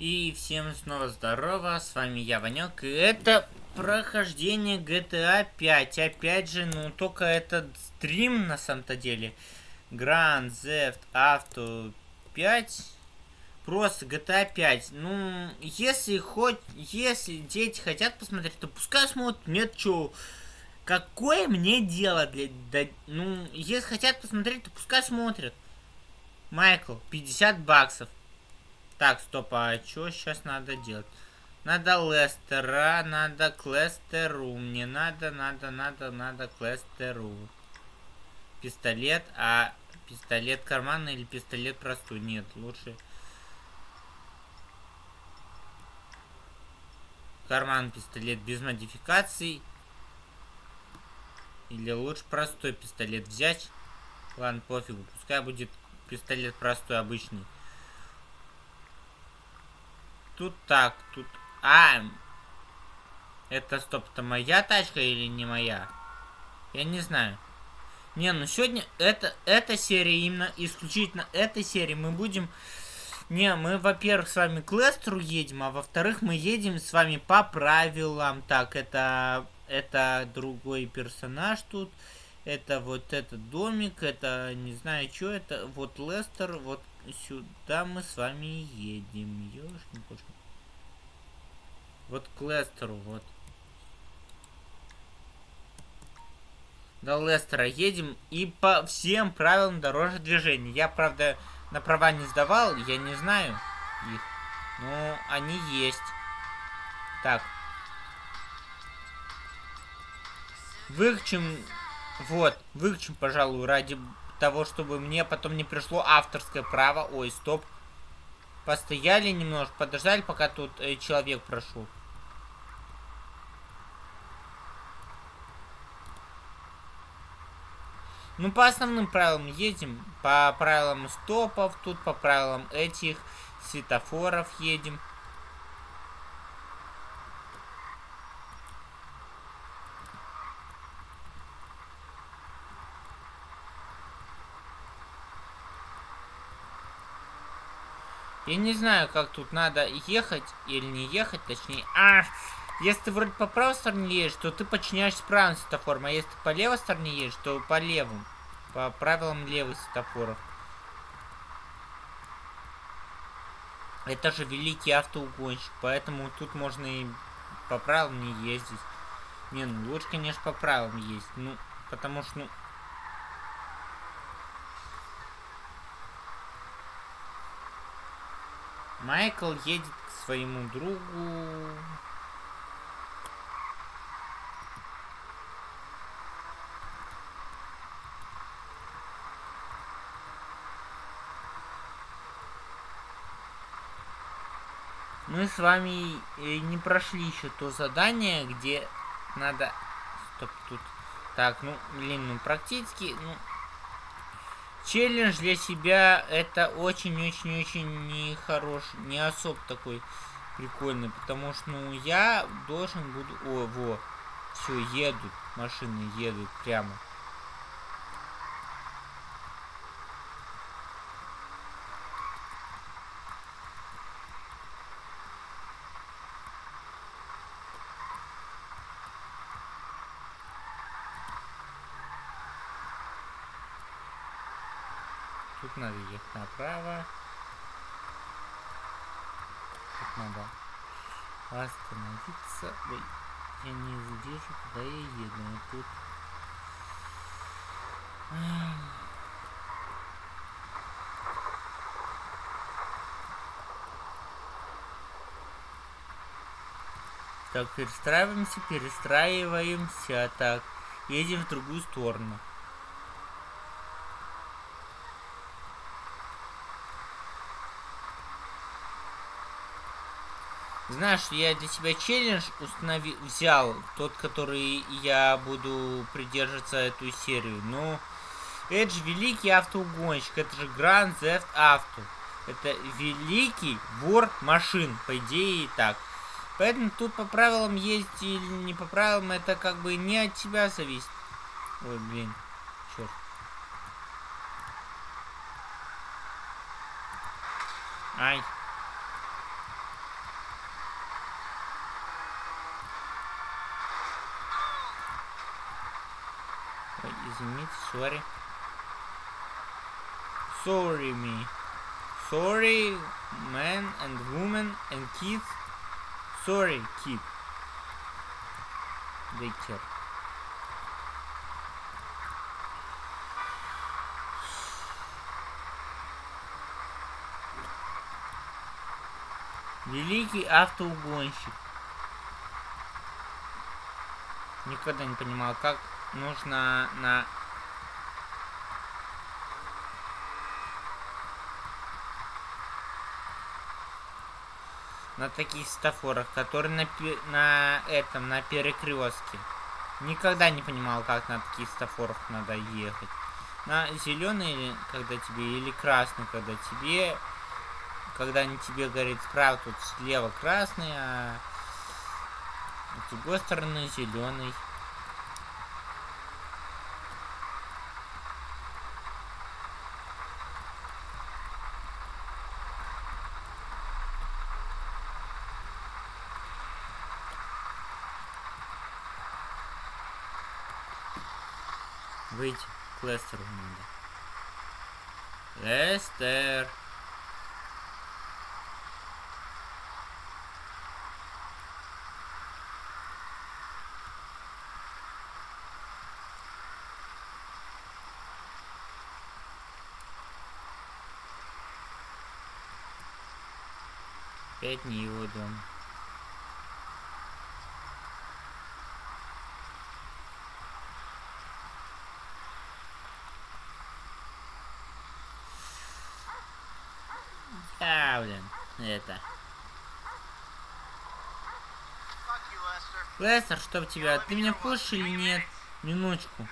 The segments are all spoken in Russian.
И всем снова здорово, с вами я, Ванек, и это прохождение GTA 5. Опять же, ну только этот стрим на самом-то деле. Grand Theft Auto 5. Просто GTA 5. Ну, если хоть, если дети хотят посмотреть, то пускай смотрят. Нет, что, какое мне дело для, да, ну, если хотят посмотреть, то пускай смотрят. Майкл, 50 баксов. Так, стоп, а что сейчас надо делать? Надо Лестера, надо к Лестеру. Мне надо, надо, надо, надо к Лестеру. Пистолет, а пистолет карманный или пистолет простой? Нет, лучше... Карман пистолет без модификаций. Или лучше простой пистолет взять. Ладно, пофигу, пускай будет пистолет простой, обычный. Тут так, тут... А! Это, стоп, это моя тачка или не моя? Я не знаю. Не, ну сегодня это, эта серия, именно исключительно этой серии мы будем... Не, мы, во-первых, с вами к Лестеру едем, а во-вторых, мы едем с вами по правилам. Так, это, это другой персонаж тут. Это вот этот домик, это не знаю, что это. Вот Лестер, вот сюда мы с вами едем. Ёшкин кошкин. Вот к Лестеру, вот. До Лестера едем и по всем правилам дорожного движения. Я, правда, на права не сдавал, я не знаю их. Но они есть. Так. Выключим, вот, выключим, пожалуй, ради того, чтобы мне потом не пришло авторское право. Ой, стоп. Постояли немножко, подождали, пока тут э, человек прошел. Ну, по основным правилам едем. По правилам стопов, тут по правилам этих светофоров едем. Я не знаю, как тут надо ехать или не ехать, точнее. А, если ты вроде по правой стороне едешь, то ты подчиняешься правым светофорам, а если ты по левой стороне едешь, то по левым. По правилам левых светофоров. Это же великий автоугонщик, поэтому тут можно и по правилам не ездить. Не, ну лучше, конечно, по правилам ездить. Ну, потому что, ну, Майкл едет к своему другу. Мы с вами э, не прошли еще то задание, где надо... Стоп, тут... Так, ну, блин, ну, практически, ну, челлендж для себя это очень-очень-очень нехорош, не особо такой прикольный, потому что, ну, я должен буду... О, во, все, едут, машины едут прямо. Надо ехать направо. Тут надо остановиться. Ой, я не вижу, куда я еду. Вот тут... Так, перестраиваемся, перестраиваемся. Так, едем в другую сторону. Знаешь, я для себя челлендж установил, взял, тот, который я буду придерживаться эту серию. Ну, это же великий автоугонщик, это же Grand Theft Auto. Это великий вор машин, по идее и так. Поэтому тут по правилам ездить или не по правилам, это как бы не от тебя зависит. Ой, блин, черт. Ай. Ой, извините, sorry. Sorry me. Sorry, man and woman and kids. Sorry, kid. Daycare. Великий автоугонщик. Никогда не понимал, как нужно на... На таких стафорах, которые на, на этом, на перекрестке. Никогда не понимал, как на таких стафорах надо ехать. На зеленый, когда тебе, или красный, когда тебе когда они тебе говорит справа тут слева красный, а с другой стороны зеленый. К Лестеру надо. Лестер. Опять не его дом. Блин, это. Лестер, чтоб тебя, ты меня пушишь или нет? Минуточку.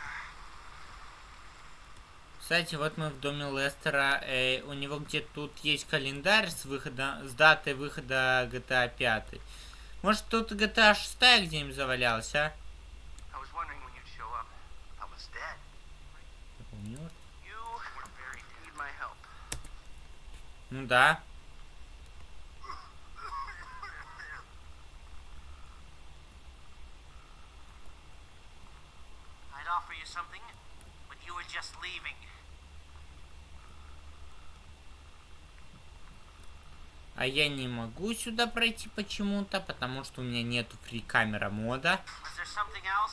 Кстати, вот мы в доме Лестера. Э, у него где тут есть календарь с выхода, с датой выхода GTA 5. Может тут GTA 6 где-нибудь завалялась, а? Ну да. Something, but you were just leaving. А я не могу сюда пройти почему-то, потому что у меня нету фри камера мода.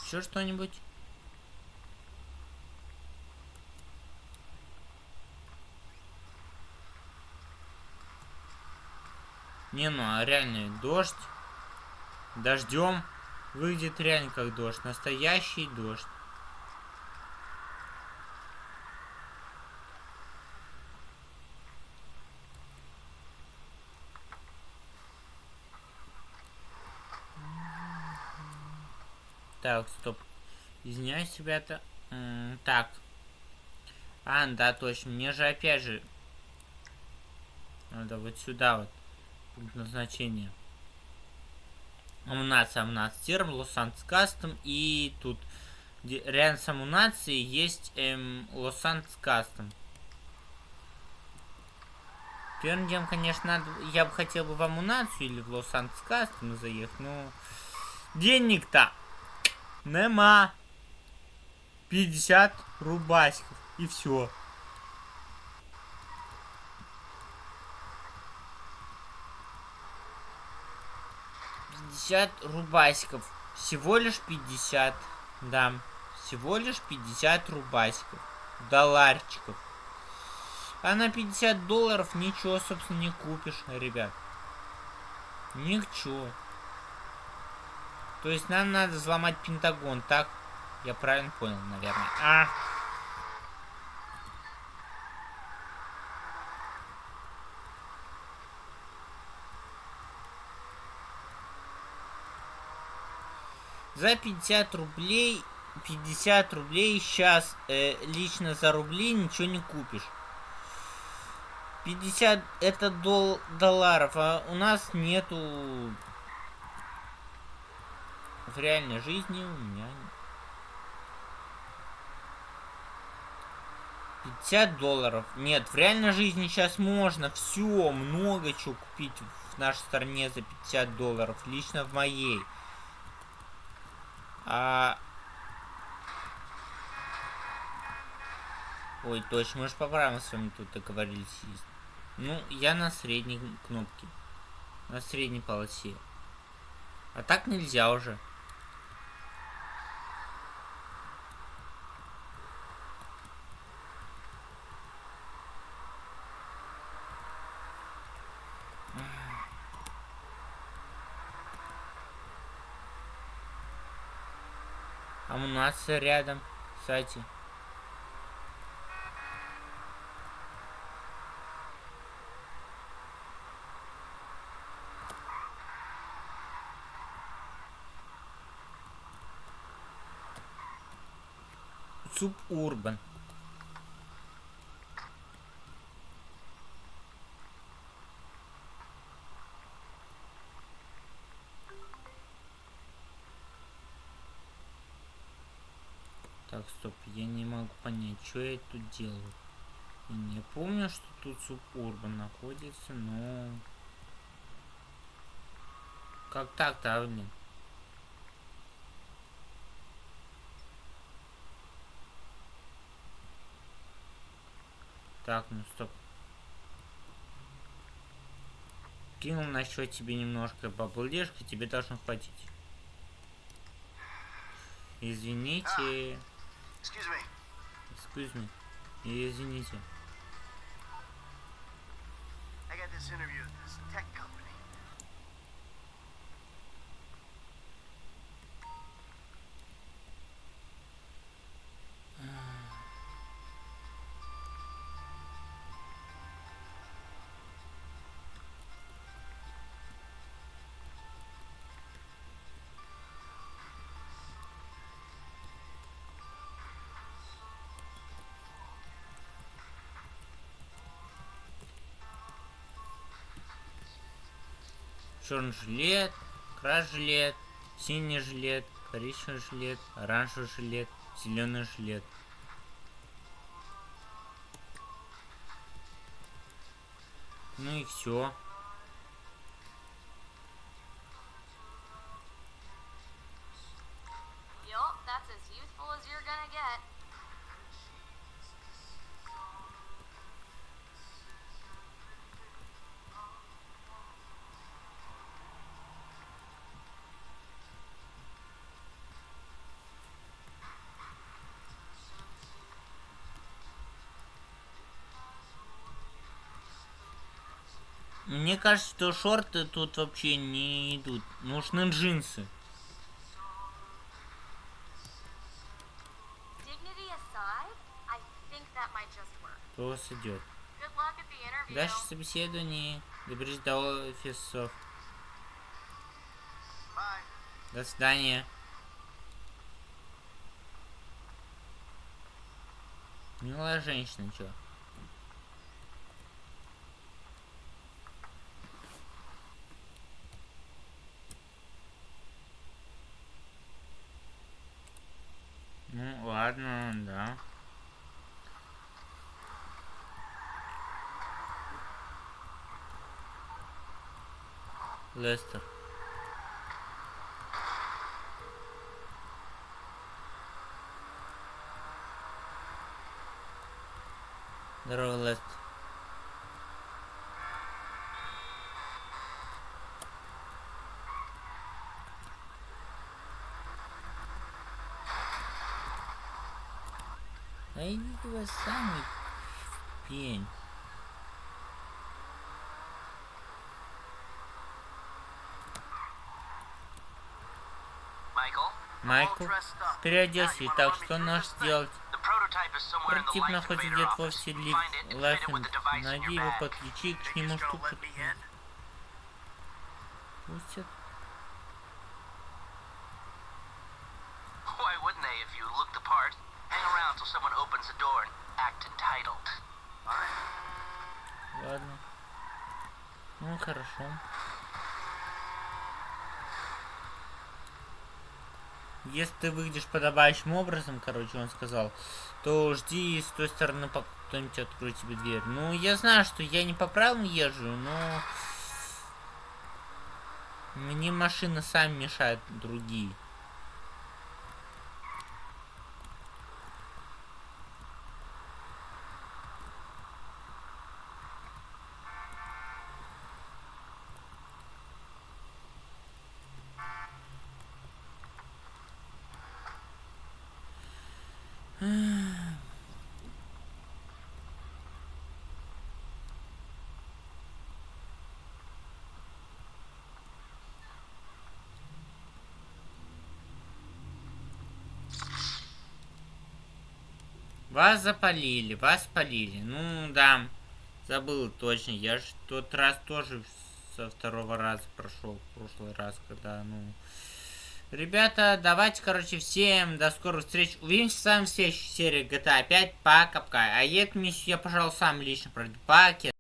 Еще что-нибудь? Не, ну а реально дождь. Дождем выйдет реально как дождь. Настоящий дождь. Так, стоп. Извиняюсь, ребята. М -м так. А, да, точно. Мне же опять же... Надо вот сюда вот. Назначение. Амунация, амунация терм, Лос-Анс Кастом. И тут рядом с амунацией есть эм, Кастом. Первым делом, конечно, надо, я бы хотел бы в амунацию или в Кастом заехать, но денег-то Нема. 50 рубасиков. И все. Пятьдесят рубасиков. Всего лишь 50. Да. Всего лишь 50 рубасиков. Долларчиков. А на 50 долларов ничего, собственно, не купишь, ребят. Ничего. То есть нам надо взломать Пентагон, так? Я правильно понял, наверное. А! За 50 рублей, 50 рублей сейчас э, лично за рубли ничего не купишь. 50 это дол долларов, а у нас нету в реальной жизни у меня 50 долларов. Нет, в реальной жизни сейчас можно все, много чего купить в нашей стране за 50 долларов. Лично в моей. А... Ой, точно, мы же по правилам с вами тут договорились. Ну, я на средней кнопке. На средней полосе. А так нельзя уже. А у нас рядом, кстати. Субурбан. Так, стоп, я не могу понять, что я тут делаю. Я не помню, что тут субурбан находится, но... Как так-то, а, блин? Так, ну стоп. Кинул на счет тебе немножко баблдешка, тебе должно хватить. Извините. Excuse me. Excuse me. Извините. I got this interview with this tech company. Черный жилет, крас жилет, синий жилет, коричневый жилет, оранжевый жилет, зеленый жилет. Ну и все. Мне кажется, что шорты тут вообще не идут. Нужны джинсы. Просто идет. Дальше собеседование. Доберись до офисов. До свидания. Милая женщина, чё? Ну, ладно, да. Лестер. Здорово, Лестер. А идите вы сами пень. Майкл, переоделся, так что наш делать? Light находится где-то в офисе in Найди его, подключи к нему штуку. Пустят. Why wouldn't they if you look the part? Hang around till someone opens the door and act entitled. Ладно. Ну, хорошо. Если ты выйдешь подобающим образом, короче, он сказал, то жди с той стороны, кто-нибудь откроет тебе дверь. Ну, я знаю, что я не по правилам езжу, но... Мне машины сами мешают другие. Вас запалили, вас полили. Ну, да. Забыл точно. Я же тот раз тоже со второго раза прошел. Прошлый раз, когда, ну... Ребята, давайте, короче, всем до скорых встреч. Увидимся с вами в следующей серии GTA 5. Пока-пока. А миссию я, пожалуй, сам лично пройду. Пакет.